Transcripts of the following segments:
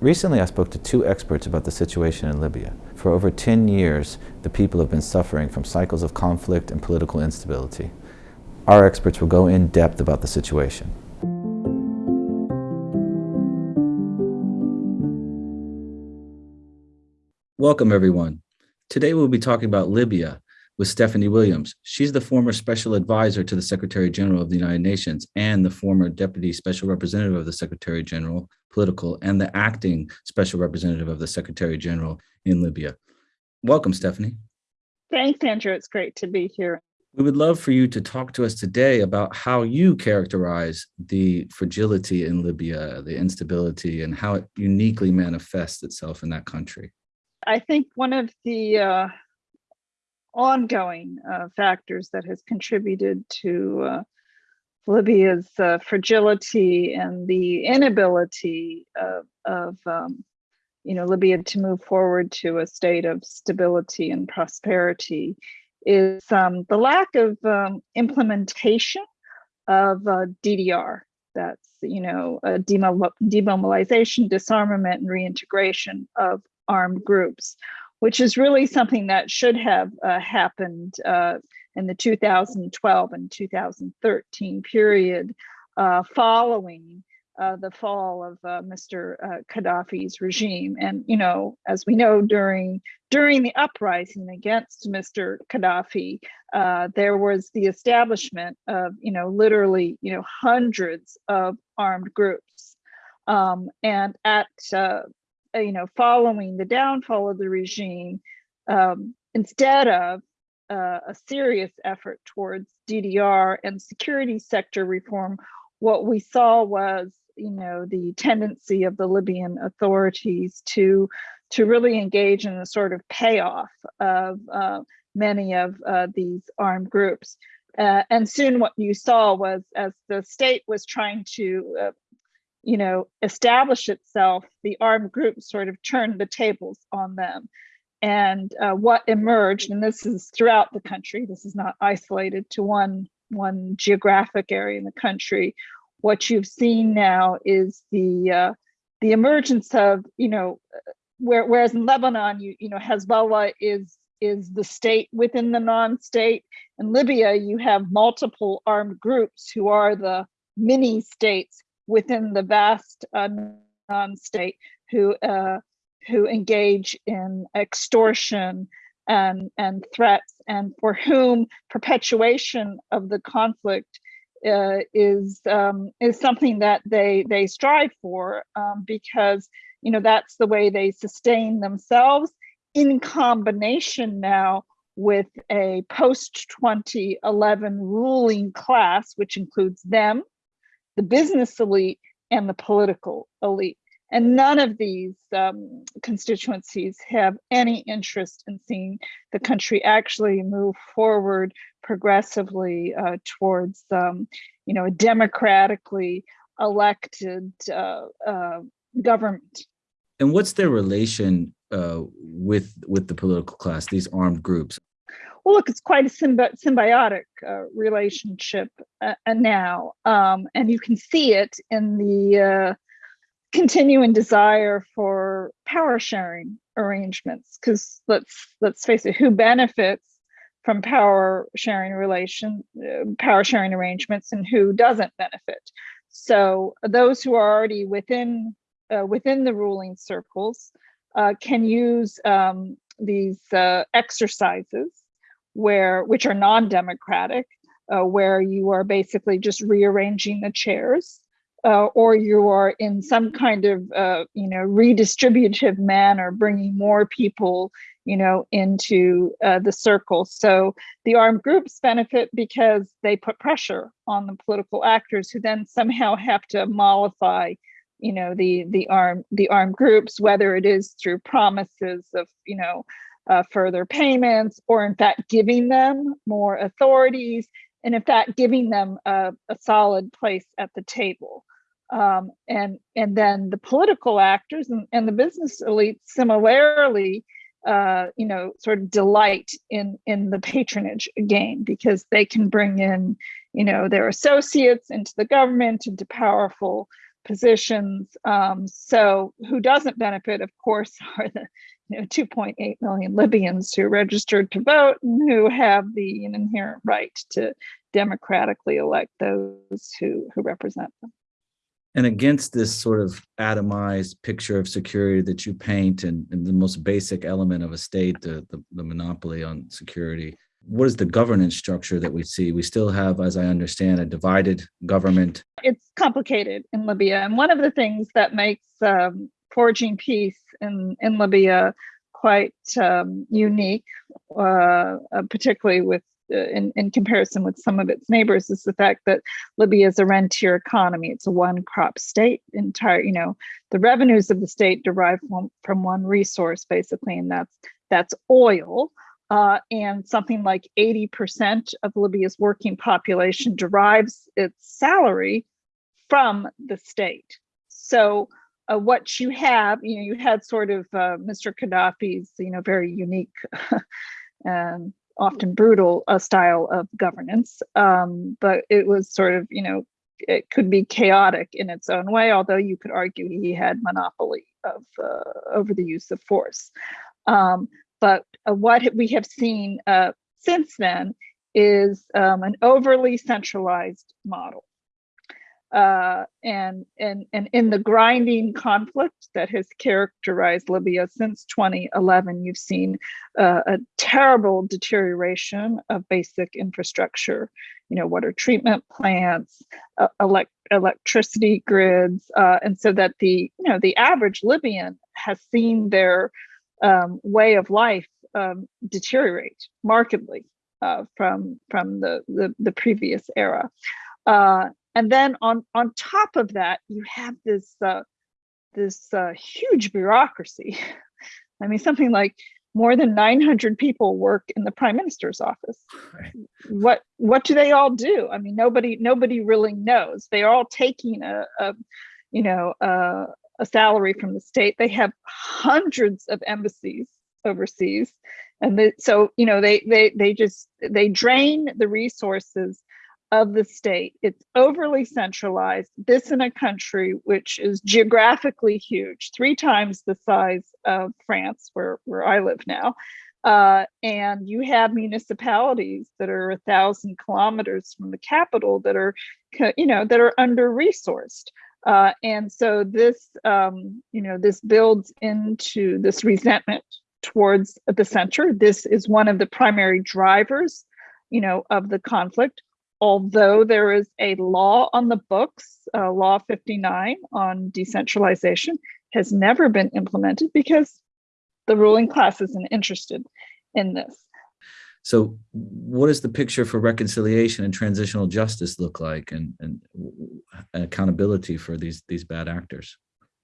Recently, I spoke to two experts about the situation in Libya. For over 10 years, the people have been suffering from cycles of conflict and political instability. Our experts will go in depth about the situation. Welcome, everyone. Today, we'll be talking about Libya, with Stephanie Williams. She's the former special advisor to the Secretary General of the United Nations and the former deputy special representative of the Secretary General, political, and the acting special representative of the Secretary General in Libya. Welcome, Stephanie. Thanks, Andrew. It's great to be here. We would love for you to talk to us today about how you characterize the fragility in Libya, the instability, and how it uniquely manifests itself in that country. I think one of the uh, ongoing uh, factors that has contributed to uh, Libya's uh, fragility and the inability of, of um, you know, Libya to move forward to a state of stability and prosperity is um, the lack of um, implementation of uh, DDR. That's, you know, demobilization, disarmament, and reintegration of armed groups which is really something that should have uh, happened uh, in the 2012 and 2013 period uh, following uh, the fall of uh, Mr. Uh, Gaddafi's regime. And, you know, as we know, during during the uprising against Mr. Gaddafi, there was the establishment of, you know, literally, you know, hundreds of armed groups. Um, and at uh, you know, following the downfall of the regime, um, instead of uh, a serious effort towards DDR and security sector reform, what we saw was, you know, the tendency of the Libyan authorities to to really engage in a sort of payoff of uh, many of uh, these armed groups. Uh, and soon what you saw was as the state was trying to uh, you know, establish itself, the armed groups sort of turned the tables on them. And uh, what emerged, and this is throughout the country, this is not isolated to one, one geographic area in the country. What you've seen now is the uh, the emergence of, you know, where, whereas in Lebanon, you, you know, Hezbollah is is the state within the non-state. In Libya, you have multiple armed groups who are the mini states within the vast uh, non-state who uh, who engage in extortion and and threats and for whom perpetuation of the conflict uh, is um, is something that they they strive for um, because you know that's the way they sustain themselves in combination now with a post 2011 ruling class which includes them the business elite and the political elite. And none of these um, constituencies have any interest in seeing the country actually move forward progressively uh, towards, um, you know, a democratically elected uh, uh, government. And what's their relation uh, with with the political class, these armed groups? Well, look, it's quite a symbi symbiotic uh, relationship uh, now. Um, and you can see it in the uh, continuing desire for power sharing arrangements. Because let's let's face it, who benefits from power sharing relation, uh, power sharing arrangements, and who doesn't benefit? So those who are already within uh, within the ruling circles uh, can use um, these exercises where which are non-democratic, uh, where you are basically just rearranging the chairs, uh, or you are in some kind of uh, you know redistributive manner, bringing more people you know into uh, the circle. So the armed groups benefit because they put pressure on the political actors, who then somehow have to mollify you know the the armed the armed groups, whether it is through promises of you know uh, further payments, or in fact, giving them more authorities, and in fact, giving them a, a solid place at the table. Um, and, and then the political actors and, and the business elite similarly, uh, you know, sort of delight in, in the patronage game because they can bring in, you know, their associates into the government, into powerful positions. Um, so who doesn't benefit, of course, are the you know 2.8 million Libyans who registered to vote and who have the inherent right to democratically elect those who who represent them. And against this sort of atomized picture of security that you paint and, and the most basic element of a state, the, the, the monopoly on security, what is the governance structure that we see? We still have, as I understand, a divided government. It's complicated in Libya. And one of the things that makes um, forging peace in, in Libya quite um, unique, uh, uh, particularly with uh, in, in comparison with some of its neighbors is the fact that Libya is a rentier economy. It's a one crop state entire, you know, the revenues of the state derive from, from one resource basically, and that's that's oil. Uh, and something like 80% of Libya's working population derives its salary from the state. So uh, what you have, you know, you had sort of uh, Mr. Gaddafi's, you know, very unique and often brutal uh, style of governance, um, but it was sort of, you know, it could be chaotic in its own way, although you could argue he had monopoly of uh, over the use of force. Um, but uh, what we have seen uh, since then is um, an overly centralized model. Uh, and, and, and in the grinding conflict that has characterized Libya since 2011, you've seen uh, a terrible deterioration of basic infrastructure, you know, water treatment plants, uh, elect electricity grids, uh, and so that the, you know, the average Libyan has seen their um, way of life um, deteriorate markedly uh, from, from the, the, the previous era. Uh, and then on on top of that you have this uh, this uh, huge bureaucracy. I mean something like more than 900 people work in the prime minister's office. Right. what what do they all do? I mean nobody nobody really knows. They're all taking a, a you know a, a salary from the state. They have hundreds of embassies overseas. And they, so you know they they they just they drain the resources of the state. It's overly centralized. This in a country which is geographically huge, three times the size of France, where, where I live now. Uh, and you have municipalities that are a thousand kilometers from the capital that are, you know, that are under resourced. Uh, and so this, um, you know, this builds into this resentment towards the center. This is one of the primary drivers, you know, of the conflict although there is a law on the books, uh, Law 59 on decentralization, has never been implemented because the ruling class isn't interested in this. So what does the picture for reconciliation and transitional justice look like and, and accountability for these, these bad actors?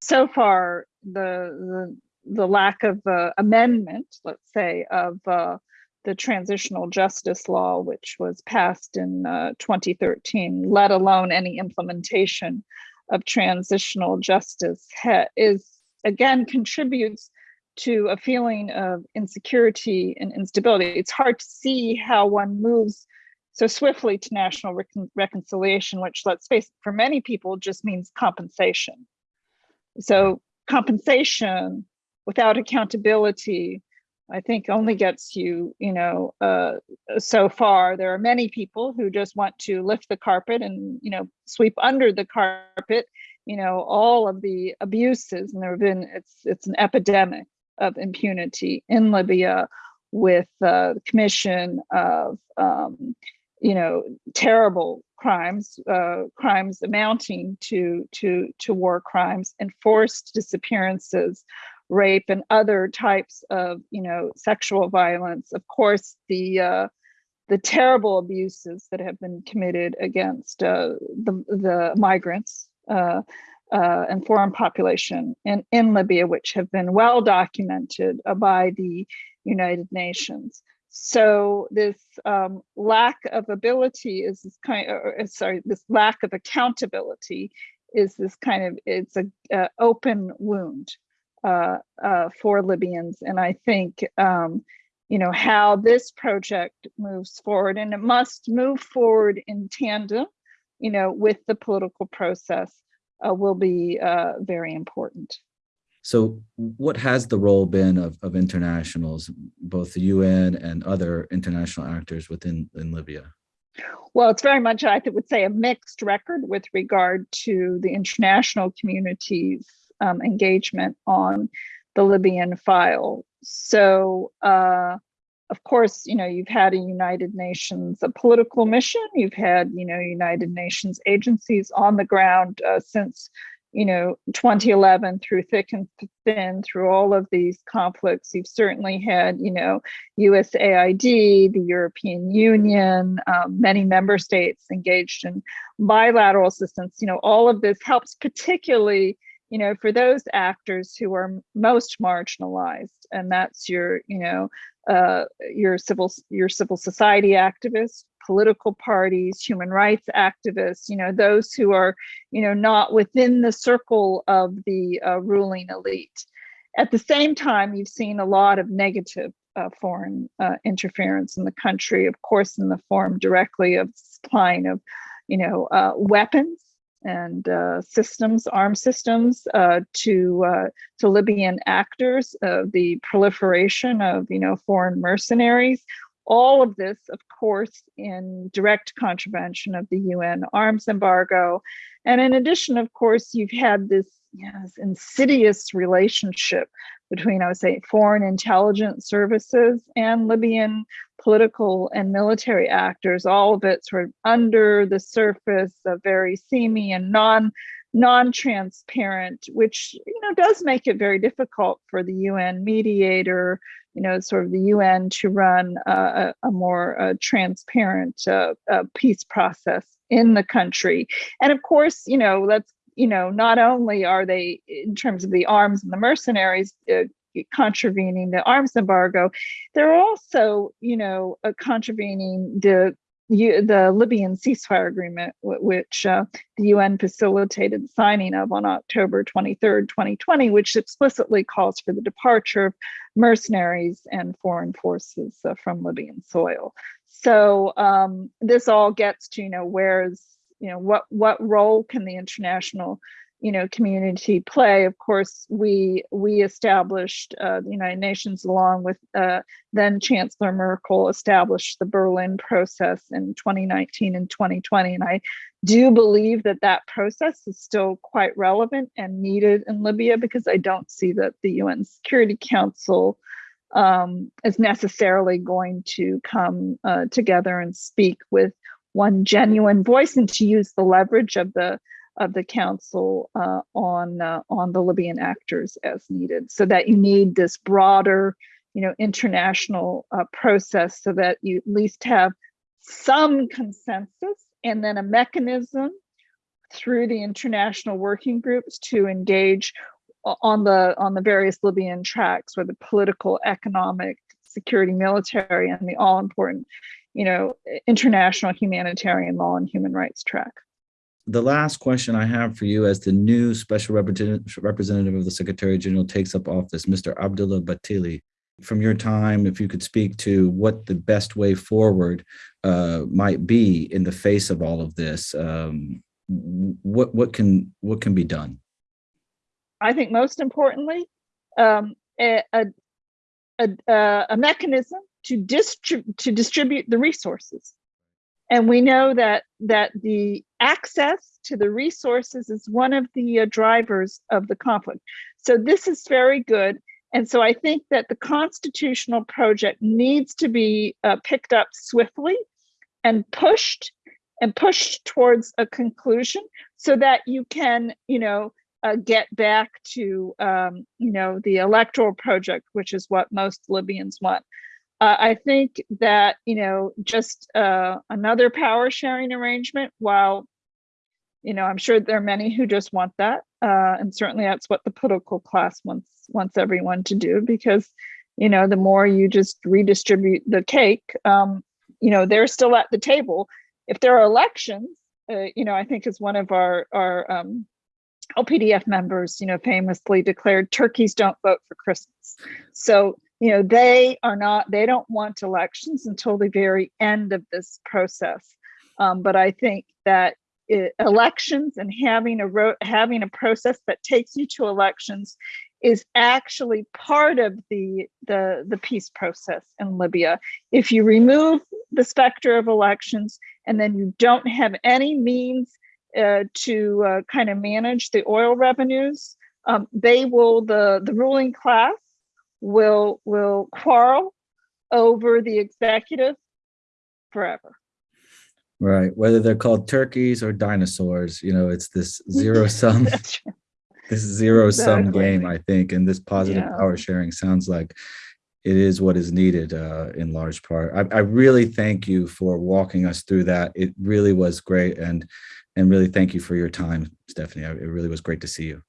So far, the, the, the lack of uh, amendment, let's say, of uh, the transitional justice law, which was passed in uh, 2013, let alone any implementation of transitional justice, is again contributes to a feeling of insecurity and instability. It's hard to see how one moves so swiftly to national recon reconciliation, which let's face it, for many people just means compensation. So compensation without accountability I think only gets you, you know, uh, so far. There are many people who just want to lift the carpet and, you know, sweep under the carpet, you know, all of the abuses. And there have been, it's, it's an epidemic of impunity in Libya with uh, the commission of, um, you know, terrible crimes, uh, crimes amounting to, to, to war crimes, enforced disappearances, rape and other types of you know sexual violence. Of course the uh, the terrible abuses that have been committed against uh, the the migrants uh, uh, and foreign population in in Libya which have been well documented by the United Nations. So this um, lack of ability is this kind of, uh, sorry this lack of accountability is this kind of it's a, a open wound uh, uh, for Libyans. And I think, um, you know, how this project moves forward, and it must move forward in tandem, you know, with the political process uh, will be uh, very important. So what has the role been of, of internationals, both the UN and other international actors within in Libya? Well, it's very much, I would say, a mixed record with regard to the international community's um, engagement on the Libyan file. So, uh, of course, you know, you've had a United Nations a political mission, you've had, you know, United Nations agencies on the ground uh, since, you know, 2011 through thick and thin, through all of these conflicts. You've certainly had, you know, USAID, the European Union, um, many member states engaged in bilateral assistance. You know, all of this helps particularly you know, for those actors who are most marginalized, and that's your, you know, uh, your civil your civil society activists, political parties, human rights activists, you know, those who are, you know, not within the circle of the uh, ruling elite. At the same time, you've seen a lot of negative uh, foreign uh, interference in the country, of course, in the form directly of supplying of, you know, uh, weapons and uh, systems, armed systems uh, to uh, to Libyan actors, the proliferation of you know foreign mercenaries. All of this, of course, in direct contravention of the UN arms embargo. And in addition, of course, you've had this yes, insidious relationship between, I would say, foreign intelligence services and Libyan political and military actors, all of it sort of under the surface, uh, very seamy and non non-transparent, which you know does make it very difficult for the UN mediator, you know, sort of the UN to run a, a, more transparent uh, peace process in the country. And of course, you know, let's you know, not only are they in terms of the arms and the mercenaries uh, contravening the arms embargo, they're also, you know, uh, contravening the the Libyan ceasefire agreement, which uh, the UN facilitated signing of on October 23rd, 2020, which explicitly calls for the departure of mercenaries and foreign forces uh, from Libyan soil. So um, this all gets to, you know, where's, you know, what what role can the international you know community play? Of course we we established uh, the united nations along with uh, then chancellor merkel established the berlin process in 2019 and 2020 and i do believe that that process is still quite relevant and needed in libya because i don't see that the un security council um, is necessarily going to come uh, together and speak with one genuine voice and to use the leverage of the of the council uh, on uh, on the Libyan actors as needed, so that you need this broader, you know, international uh, process, so that you at least have some consensus and then a mechanism through the international working groups to engage on the on the various Libyan tracks, where the political, economic, security, military, and the all important, you know, international humanitarian law and human rights track the last question I have for you as the new special representative of the Secretary General takes up office, Mr. Abdoulaye Bathily, from your time, if you could speak to what the best way forward uh, might be in the face of all of this, um, what what can what can be done? I think most importantly, um, a, a, a, a mechanism to, to distribute the resources and we know that that the access to the resources is one of the uh, drivers of the conflict. So this is very good. And so I think that the constitutional project needs to be uh, picked up swiftly and pushed and pushed towards a conclusion so that you can, you know, uh, get back to, um, you know, the electoral project, which is what most Libyans want. Uh, I think that, you know, just uh, another power sharing arrangement, while, you know, I'm sure there are many who just want that. Uh, and certainly that's what the political class wants, wants everyone to do because, you know, the more you just redistribute the cake, um, you know, they're still at the table. If there are elections, uh, you know, I think as one of our, our um, LPDF members, you know, famously declared turkeys don't vote for Christmas. So you know, they are not, they don't want elections until the very end of this process. Um, but I think that i- elections and having a having a process that takes you to elections is actually part of the the the peace process in Libya. If you remove the specter of elections and then you don't have any means uh, to uh, kind of manage the oil revenues, um, they will the the ruling class will will quarrel over the executive forever. Right. Whether they're called turkeys or dinosaurs, you know, it's this zero sum, right. this zero sum Exactly. game, I think, and this positive Yeah. power sharing sounds like it is what is needed uh, in large part. I, I really thank you for walking us through that. It really was great, and and really thank you for your time, Stephanie. It really was great to see you.